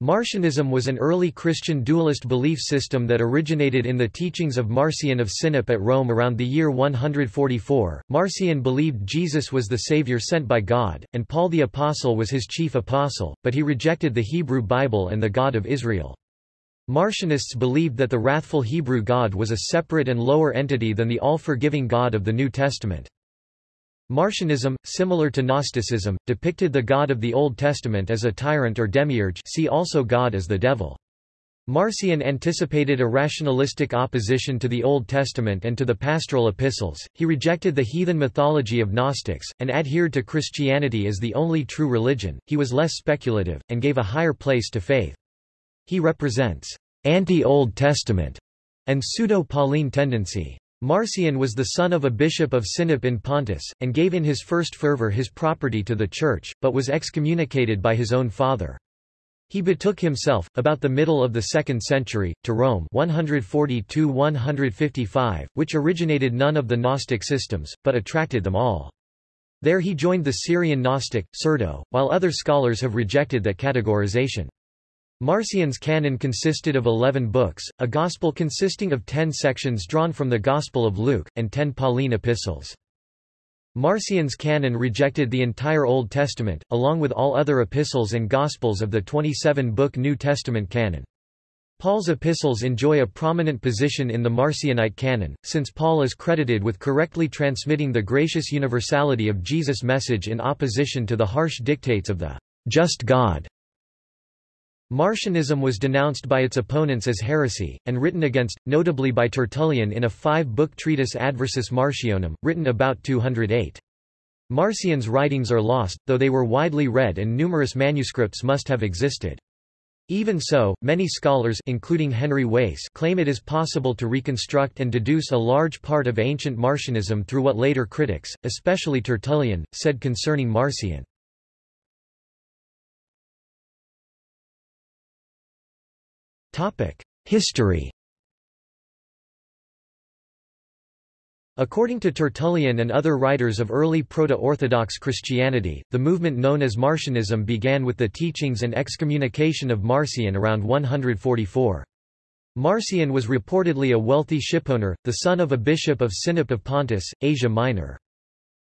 Marcionism was an early Christian dualist belief system that originated in the teachings of Marcion of Sinope at Rome around the year 144. Marcion believed Jesus was the Savior sent by God, and Paul the Apostle was his chief apostle, but he rejected the Hebrew Bible and the God of Israel. Marcionists believed that the wrathful Hebrew God was a separate and lower entity than the all-forgiving God of the New Testament. Marcionism, similar to Gnosticism, depicted the God of the Old Testament as a tyrant or demiurge see also God as the devil. Marcion anticipated a rationalistic opposition to the Old Testament and to the pastoral epistles, he rejected the heathen mythology of Gnostics, and adhered to Christianity as the only true religion, he was less speculative, and gave a higher place to faith. He represents anti-Old Testament and pseudo-Pauline tendency. Marcion was the son of a bishop of Sinope in Pontus, and gave in his first fervor his property to the church, but was excommunicated by his own father. He betook himself, about the middle of the 2nd century, to Rome 140–155, which originated none of the Gnostic systems, but attracted them all. There he joined the Syrian Gnostic, Cerdo, while other scholars have rejected that categorization. Marcion's canon consisted of eleven books, a gospel consisting of ten sections drawn from the Gospel of Luke, and ten Pauline epistles. Marcion's canon rejected the entire Old Testament, along with all other epistles and Gospels of the 27-book New Testament canon. Paul's epistles enjoy a prominent position in the Marcionite canon, since Paul is credited with correctly transmitting the gracious universality of Jesus' message in opposition to the harsh dictates of the just God. Marcionism was denounced by its opponents as heresy, and written against, notably by Tertullian in a five-book treatise Adversus Marcionem, written about 208. Marcion's writings are lost, though they were widely read and numerous manuscripts must have existed. Even so, many scholars including Henry Wace claim it is possible to reconstruct and deduce a large part of ancient Marcionism through what later critics, especially Tertullian, said concerning Marcion. History According to Tertullian and other writers of early Proto-Orthodox Christianity, the movement known as Marcionism began with the teachings and excommunication of Marcion around 144. Marcion was reportedly a wealthy shipowner, the son of a bishop of Sinope of Pontus, Asia Minor.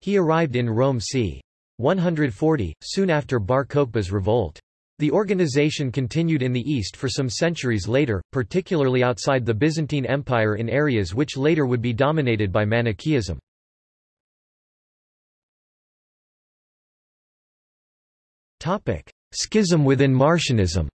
He arrived in Rome c. 140, soon after Bar Kokhba's revolt. The organization continued in the East for some centuries later, particularly outside the Byzantine Empire in areas which later would be dominated by Manichaeism. Schism within Marcionism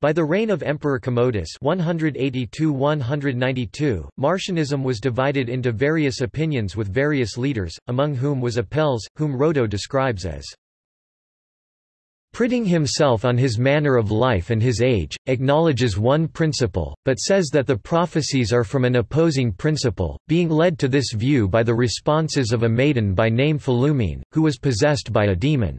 By the reign of Emperor Commodus 182–192, Marcionism was divided into various opinions with various leaders, among whom was Apelles, whom Rhodo describes as Pritting himself on his manner of life and his age, acknowledges one principle, but says that the prophecies are from an opposing principle, being led to this view by the responses of a maiden by name Philumene, who was possessed by a demon.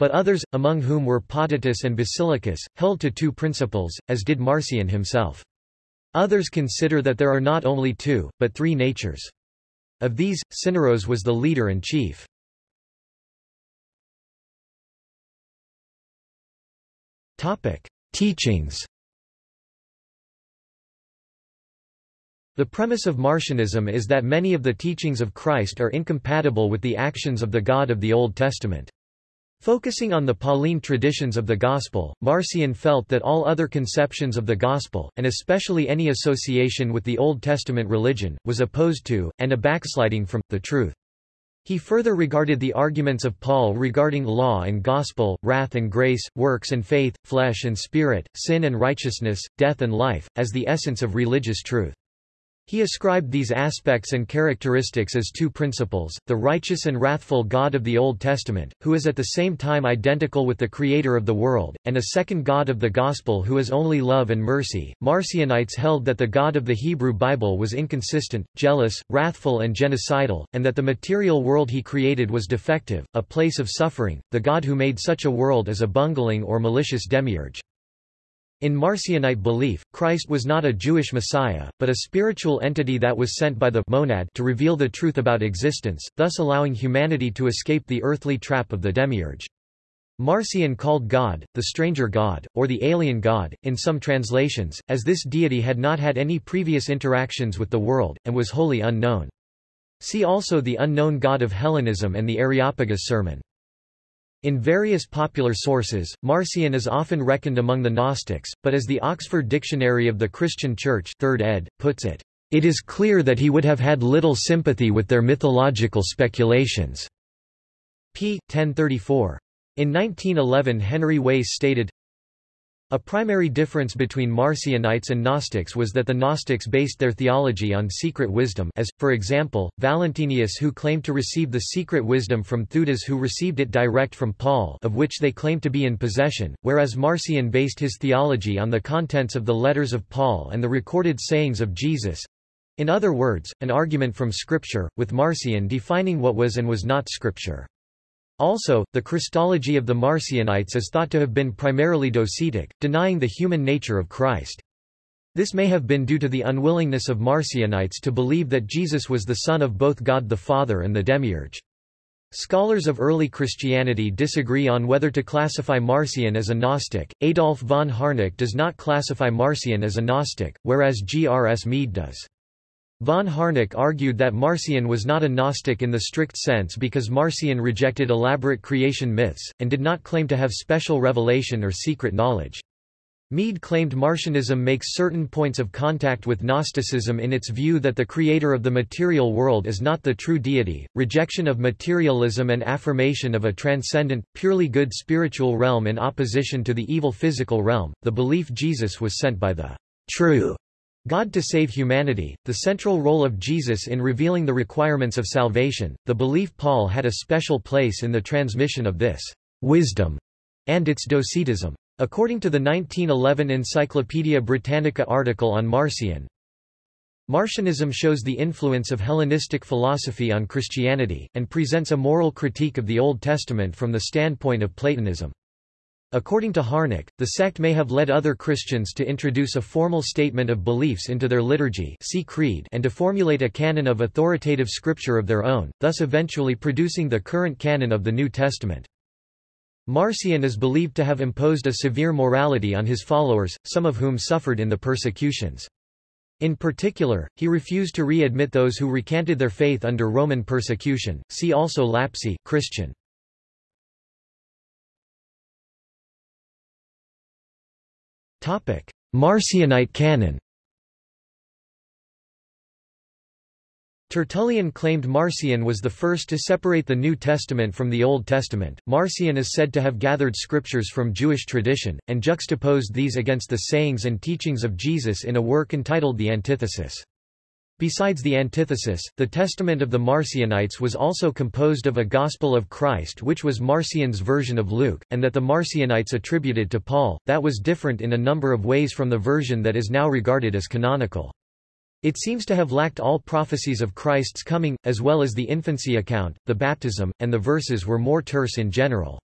But others, among whom were Potitus and Basilicus, held to two principles, as did Marcion himself. Others consider that there are not only two, but three natures. Of these, Syneros was the leader and chief. Teachings. The premise of Marcionism is that many of the teachings of Christ are incompatible with the actions of the God of the Old Testament. Focusing on the Pauline traditions of the Gospel, Marcion felt that all other conceptions of the Gospel, and especially any association with the Old Testament religion, was opposed to, and a backsliding from, the truth. He further regarded the arguments of Paul regarding law and gospel, wrath and grace, works and faith, flesh and spirit, sin and righteousness, death and life, as the essence of religious truth. He ascribed these aspects and characteristics as two principles, the righteous and wrathful God of the Old Testament, who is at the same time identical with the Creator of the world, and a second God of the Gospel who is only love and mercy. Marcionites held that the God of the Hebrew Bible was inconsistent, jealous, wrathful and genocidal, and that the material world he created was defective, a place of suffering, the God who made such a world as a bungling or malicious demiurge. In Marcionite belief, Christ was not a Jewish Messiah, but a spiritual entity that was sent by the monad to reveal the truth about existence, thus allowing humanity to escape the earthly trap of the demiurge. Marcion called God, the stranger God, or the alien God, in some translations, as this deity had not had any previous interactions with the world, and was wholly unknown. See also the unknown God of Hellenism and the Areopagus sermon. In various popular sources, Marcion is often reckoned among the Gnostics, but as the Oxford Dictionary of the Christian Church 3rd ed. puts it, "...it is clear that he would have had little sympathy with their mythological speculations." p. 1034. In 1911 Henry Wace stated, a primary difference between Marcionites and Gnostics was that the Gnostics based their theology on secret wisdom as, for example, Valentinus who claimed to receive the secret wisdom from Theudas who received it direct from Paul of which they claimed to be in possession, whereas Marcion based his theology on the contents of the letters of Paul and the recorded sayings of Jesus. In other words, an argument from Scripture, with Marcion defining what was and was not Scripture. Also, the Christology of the Marcionites is thought to have been primarily docetic, denying the human nature of Christ. This may have been due to the unwillingness of Marcionites to believe that Jesus was the Son of both God the Father and the Demiurge. Scholars of early Christianity disagree on whether to classify Marcion as a Gnostic. Adolf von Harnack does not classify Marcion as a Gnostic, whereas G. R. S. Mead does. Von Harnack argued that Marcion was not a Gnostic in the strict sense because Marcion rejected elaborate creation myths, and did not claim to have special revelation or secret knowledge. Mead claimed Marcionism makes certain points of contact with Gnosticism in its view that the creator of the material world is not the true deity, rejection of materialism and affirmation of a transcendent, purely good spiritual realm in opposition to the evil physical realm, the belief Jesus was sent by the true God to save humanity, the central role of Jesus in revealing the requirements of salvation, the belief Paul had a special place in the transmission of this wisdom and its docetism. According to the 1911 Encyclopaedia Britannica article on Marcion, Marcionism shows the influence of Hellenistic philosophy on Christianity, and presents a moral critique of the Old Testament from the standpoint of Platonism. According to Harnack, the sect may have led other Christians to introduce a formal statement of beliefs into their liturgy see creed and to formulate a canon of authoritative scripture of their own, thus eventually producing the current canon of the New Testament. Marcion is believed to have imposed a severe morality on his followers, some of whom suffered in the persecutions. In particular, he refused to readmit those who recanted their faith under Roman persecution. See also Lapsi Christian. Marcionite canon Tertullian claimed Marcion was the first to separate the New Testament from the Old Testament. Marcion is said to have gathered scriptures from Jewish tradition, and juxtaposed these against the sayings and teachings of Jesus in a work entitled The Antithesis. Besides the antithesis, the Testament of the Marcionites was also composed of a Gospel of Christ which was Marcion's version of Luke, and that the Marcionites attributed to Paul, that was different in a number of ways from the version that is now regarded as canonical. It seems to have lacked all prophecies of Christ's coming, as well as the infancy account, the baptism, and the verses were more terse in general.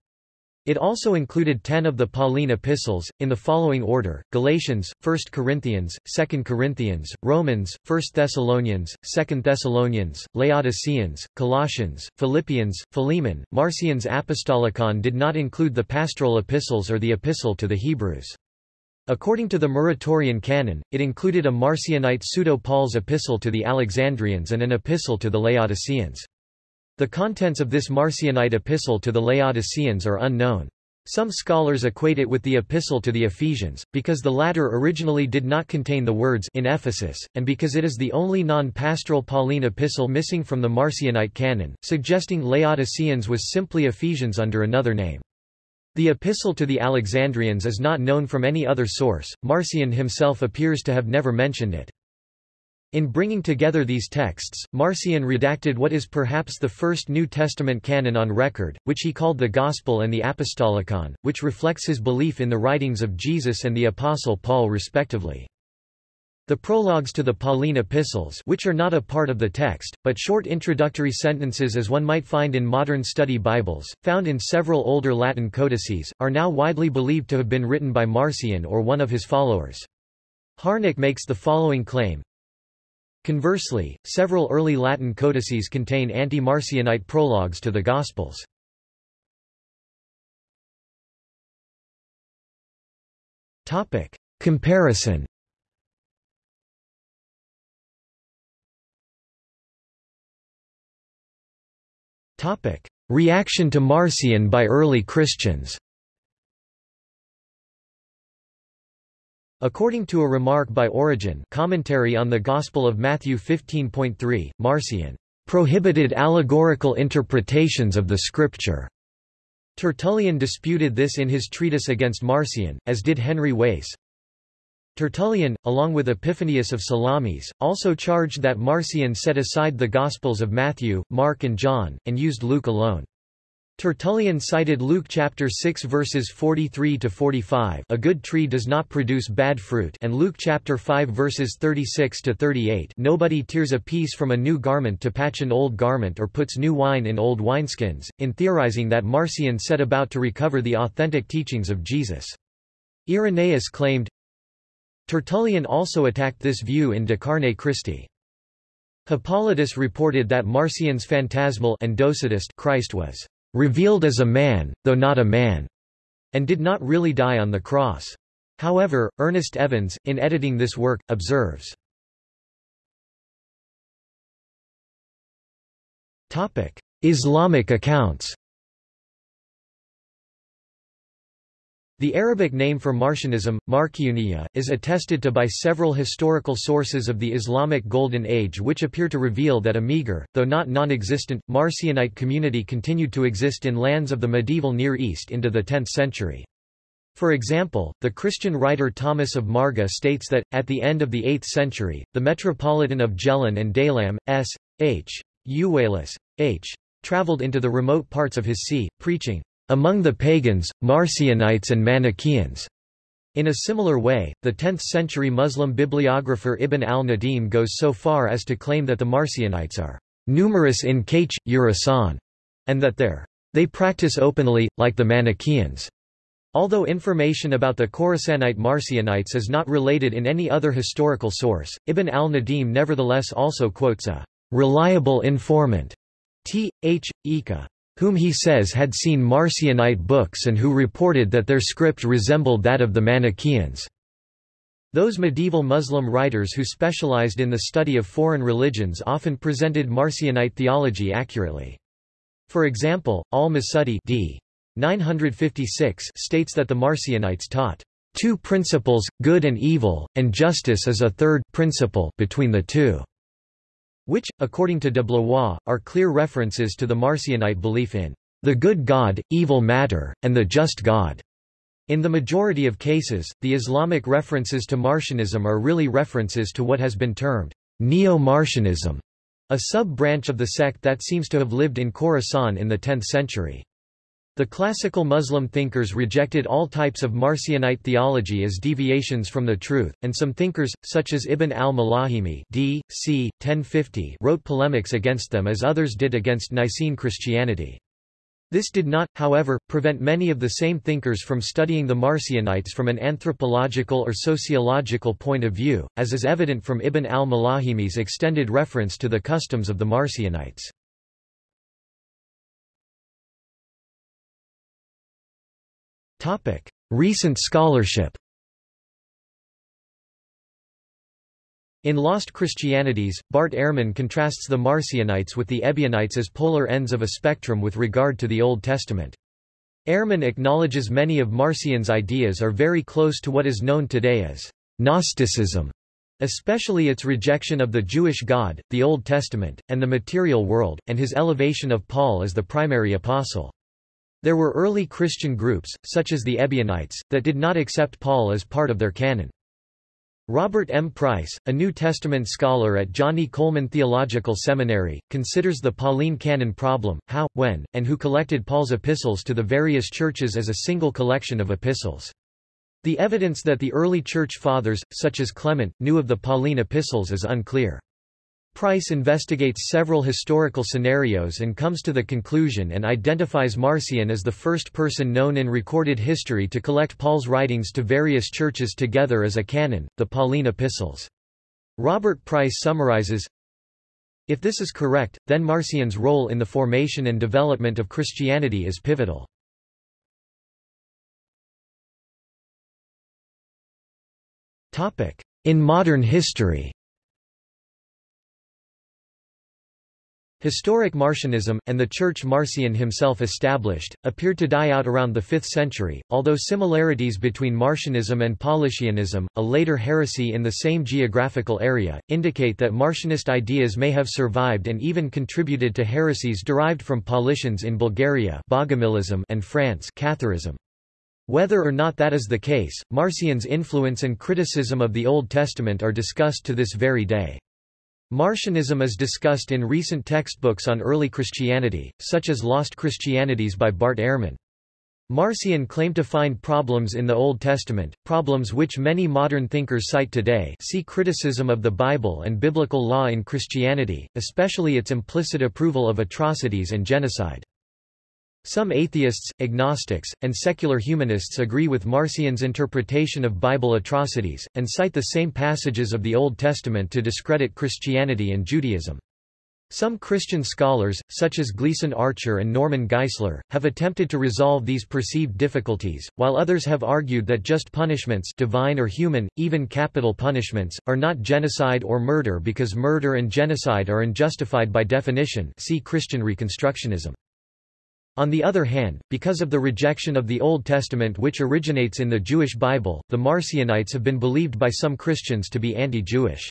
It also included ten of the Pauline epistles, in the following order, Galatians, 1 Corinthians, 2 Corinthians, Romans, 1 Thessalonians, 2 Thessalonians, Laodiceans, Colossians, Philippians, Philemon. Marcion's Apostolicon did not include the pastoral epistles or the epistle to the Hebrews. According to the Muratorian canon, it included a Marcionite pseudo-Paul's epistle to the Alexandrians and an epistle to the Laodiceans. The contents of this Marcionite epistle to the Laodiceans are unknown. Some scholars equate it with the epistle to the Ephesians, because the latter originally did not contain the words in Ephesus, and because it is the only non-pastoral Pauline epistle missing from the Marcionite canon, suggesting Laodiceans was simply Ephesians under another name. The epistle to the Alexandrians is not known from any other source, Marcion himself appears to have never mentioned it. In bringing together these texts, Marcion redacted what is perhaps the first New Testament canon on record, which he called the Gospel and the Apostolicon, which reflects his belief in the writings of Jesus and the Apostle Paul respectively. The prologues to the Pauline epistles which are not a part of the text, but short introductory sentences as one might find in modern study Bibles, found in several older Latin codices, are now widely believed to have been written by Marcion or one of his followers. Harnack makes the following claim. Conversely, several early Latin codices contain anti-Marcionite prologues to the Gospels. Comparison Reaction to Marcion by early Christians According to a remark by Origen commentary on the Gospel of Matthew 15.3, Marcion prohibited allegorical interpretations of the Scripture. Tertullian disputed this in his treatise against Marcion, as did Henry Wace. Tertullian, along with Epiphanius of Salamis, also charged that Marcion set aside the Gospels of Matthew, Mark and John, and used Luke alone. Tertullian cited Luke chapter 6 verses 43 to 45, a good tree does not produce bad fruit, and Luke chapter 5 verses 36 to 38, nobody tears a piece from a new garment to patch an old garment or puts new wine in old wineskins, in theorizing that Marcion set about to recover the authentic teachings of Jesus. Irenaeus claimed, Tertullian also attacked this view in De Carne Christi. Hippolytus reported that Marcion's phantasmal and Christ was revealed as a man, though not a man, and did not really die on the cross. However, Ernest Evans, in editing this work, observes, Islamic accounts The Arabic name for Marcionism, Marcioniya, is attested to by several historical sources of the Islamic Golden Age which appear to reveal that a meager, though not non-existent, Marcionite community continued to exist in lands of the medieval Near East into the 10th century. For example, the Christian writer Thomas of Marga states that, at the end of the 8th century, the metropolitan of Jhelum and Daylam, S. H. Euwalus, H. traveled into the remote parts of his see, preaching among the pagans, Marcionites and Manichaeans. In a similar way, the 10th-century Muslim bibliographer Ibn al-Nadim goes so far as to claim that the Marcionites are numerous in Kach, Urasan, and that their they practice openly, like the Manichaeans. Although information about the Khorasanite Marcionites is not related in any other historical source, Ibn al-Nadim nevertheless also quotes a reliable informant, T. H. Ika, whom he says had seen Marcionite books and who reported that their script resembled that of the Manichaeans. Those medieval Muslim writers who specialized in the study of foreign religions often presented Marcionite theology accurately. For example, al-Masudi d. 956 states that the Marcionites taught two principles, good and evil, and justice is a third principle between the two which, according to de Blois, are clear references to the Marcionite belief in the good God, evil matter, and the just God. In the majority of cases, the Islamic references to Marcionism are really references to what has been termed Neo-Marcionism, a sub-branch of the sect that seems to have lived in Khorasan in the 10th century. The classical Muslim thinkers rejected all types of Marcionite theology as deviations from the truth, and some thinkers, such as Ibn al-Malahimi d. c. 1050 wrote polemics against them as others did against Nicene Christianity. This did not, however, prevent many of the same thinkers from studying the Marcionites from an anthropological or sociological point of view, as is evident from Ibn al-Malahimi's extended reference to the customs of the Marcionites. Recent scholarship In Lost Christianities, Bart Ehrman contrasts the Marcionites with the Ebionites as polar ends of a spectrum with regard to the Old Testament. Ehrman acknowledges many of Marcion's ideas are very close to what is known today as Gnosticism, especially its rejection of the Jewish God, the Old Testament, and the material world, and his elevation of Paul as the primary apostle. There were early Christian groups, such as the Ebionites, that did not accept Paul as part of their canon. Robert M. Price, a New Testament scholar at John E. Coleman Theological Seminary, considers the Pauline canon problem, how, when, and who collected Paul's epistles to the various churches as a single collection of epistles. The evidence that the early Church Fathers, such as Clement, knew of the Pauline epistles is unclear. Price investigates several historical scenarios and comes to the conclusion and identifies Marcion as the first person known in recorded history to collect Paul's writings to various churches together as a canon, the Pauline epistles. Robert Price summarizes, If this is correct, then Marcion's role in the formation and development of Christianity is pivotal. In modern history Historic Marcionism, and the church Marcion himself established, appeared to die out around the 5th century, although similarities between Marcionism and Paulicianism, a later heresy in the same geographical area, indicate that Marcionist ideas may have survived and even contributed to heresies derived from Paulicians in Bulgaria Bogomilism and France Catharism. Whether or not that is the case, Marcion's influence and criticism of the Old Testament are discussed to this very day. Marcionism is discussed in recent textbooks on early Christianity, such as Lost Christianities by Bart Ehrman. Marcion claimed to find problems in the Old Testament, problems which many modern thinkers cite today see Criticism of the Bible and Biblical Law in Christianity, especially its implicit approval of atrocities and genocide. Some atheists, agnostics, and secular humanists agree with Marcion's interpretation of Bible atrocities, and cite the same passages of the Old Testament to discredit Christianity and Judaism. Some Christian scholars, such as Gleason Archer and Norman Geisler, have attempted to resolve these perceived difficulties, while others have argued that just punishments divine or human, even capital punishments, are not genocide or murder because murder and genocide are unjustified by definition see Christian Reconstructionism. On the other hand, because of the rejection of the Old Testament which originates in the Jewish Bible, the Marcionites have been believed by some Christians to be anti-Jewish.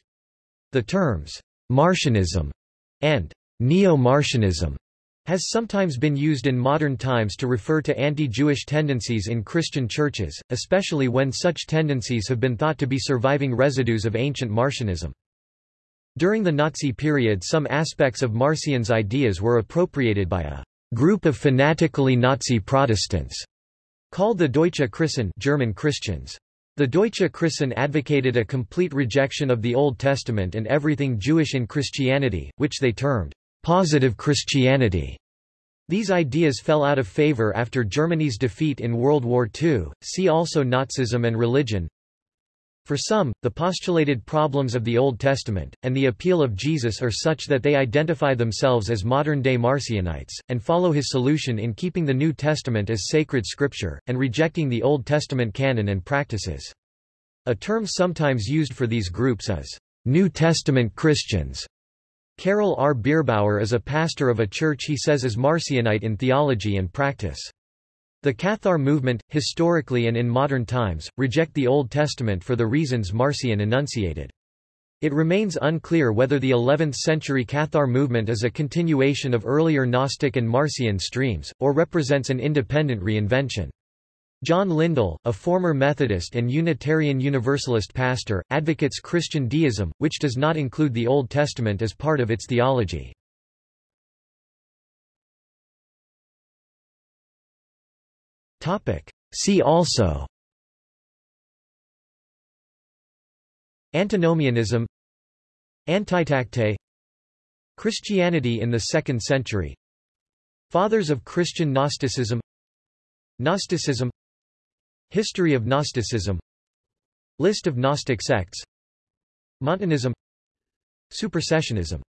The terms, Marcionism and Neo-Marcionism has sometimes been used in modern times to refer to anti-Jewish tendencies in Christian churches, especially when such tendencies have been thought to be surviving residues of ancient Marcionism. During the Nazi period some aspects of Marcion's ideas were appropriated by a group of fanatically Nazi Protestants, called the Deutsche Christen German Christians. The Deutsche Christen advocated a complete rejection of the Old Testament and everything Jewish in Christianity, which they termed positive Christianity. These ideas fell out of favor after Germany's defeat in World War II. See also Nazism and religion. For some, the postulated problems of the Old Testament, and the appeal of Jesus are such that they identify themselves as modern-day Marcionites, and follow his solution in keeping the New Testament as sacred scripture, and rejecting the Old Testament canon and practices. A term sometimes used for these groups is New Testament Christians. Carol R. Bierbauer is a pastor of a church he says is Marcionite in theology and practice. The Cathar movement, historically and in modern times, reject the Old Testament for the reasons Marcion enunciated. It remains unclear whether the 11th-century Cathar movement is a continuation of earlier Gnostic and Marcion streams, or represents an independent reinvention. John Lindell, a former Methodist and Unitarian Universalist pastor, advocates Christian deism, which does not include the Old Testament as part of its theology. See also. Antinomianism. Antitactae. Christianity in the 2nd century. Fathers of Christian Gnosticism. Gnosticism. History of Gnosticism. List of Gnostic sects. Montanism. Supersessionism